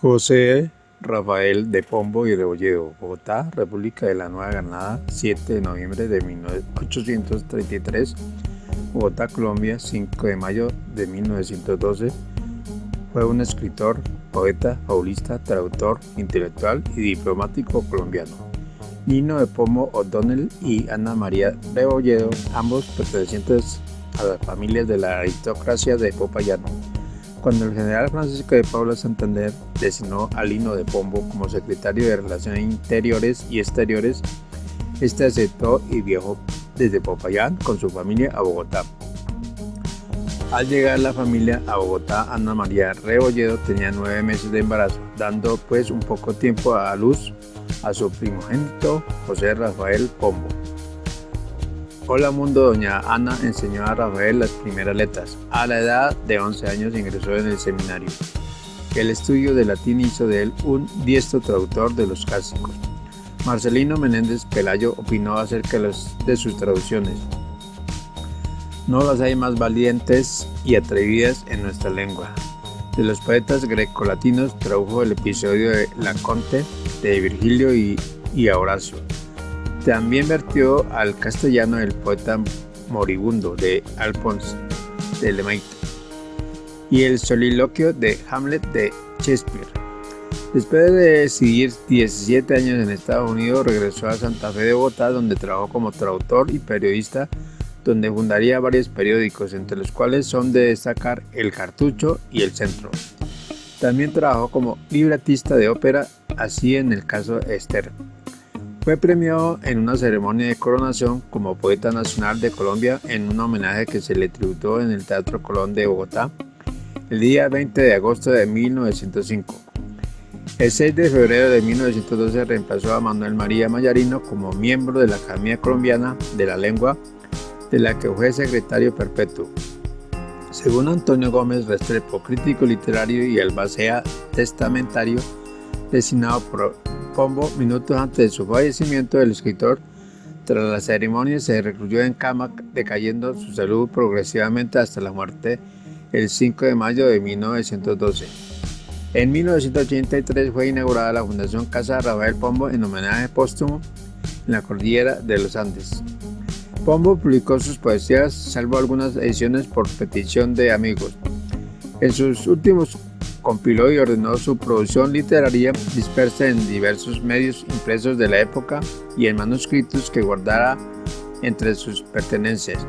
José Rafael de Pombo y Rebolledo, Bogotá, República de la Nueva Granada, 7 de noviembre de 1833, Bogotá, Colombia, 5 de mayo de 1912. Fue un escritor, poeta, fabulista, traductor, intelectual y diplomático colombiano. Nino de Pombo O'Donnell y Ana María Rebolledo, ambos pertenecientes a las familias de la aristocracia de Popayán cuando el general Francisco de Paula Santander designó a Lino de Pombo como secretario de Relaciones Interiores y Exteriores, este aceptó y viajó desde Popayán con su familia a Bogotá. Al llegar la familia a Bogotá, Ana María Rebolledo tenía nueve meses de embarazo, dando pues un poco tiempo a luz a su primogénito José Rafael Pombo. Hola Mundo, doña Ana enseñó a Rafael las primeras letras. A la edad de 11 años ingresó en el seminario. El estudio de latín hizo de él un diestro traductor de los clásicos. Marcelino Menéndez Pelayo opinó acerca de sus traducciones. No las hay más valientes y atrevidas en nuestra lengua. De los poetas grecolatinos tradujo el episodio de La Conte de Virgilio y, y Horacio. También vertió al castellano el poeta moribundo de Alphonse de Lemaitre y el soliloquio de Hamlet de Shakespeare. Después de seguir 17 años en Estados Unidos, regresó a Santa Fe de Bogotá, donde trabajó como traductor y periodista, donde fundaría varios periódicos, entre los cuales son de destacar El Cartucho y El Centro. También trabajó como libretista de ópera, así en el caso Esther. Fue premiado en una ceremonia de coronación como Poeta Nacional de Colombia en un homenaje que se le tributó en el Teatro Colón de Bogotá el día 20 de agosto de 1905. El 6 de febrero de 1912 reemplazó a Manuel María Mayarino como miembro de la Academia Colombiana de la Lengua, de la que fue secretario perpetuo. Según Antonio Gómez Restrepo, crítico literario y albacea testamentario, designado por Pombo, minutos antes de su fallecimiento, el escritor, tras la ceremonia, se recluyó en cama, decayendo su salud progresivamente hasta la muerte el 5 de mayo de 1912. En 1983 fue inaugurada la Fundación Casa Rafael Pombo en homenaje póstumo en la cordillera de los Andes. Pombo publicó sus poesías, salvo algunas ediciones por petición de amigos. En sus últimos compiló y ordenó su producción literaria dispersa en diversos medios impresos de la época y en manuscritos que guardara entre sus pertenencias.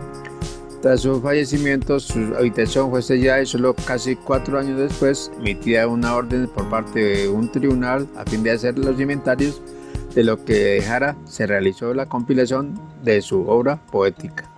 Tras su fallecimiento, su habitación fue sellada y solo casi cuatro años después emitida una orden por parte de un tribunal a fin de hacer los inventarios de lo que dejara, se realizó la compilación de su obra poética.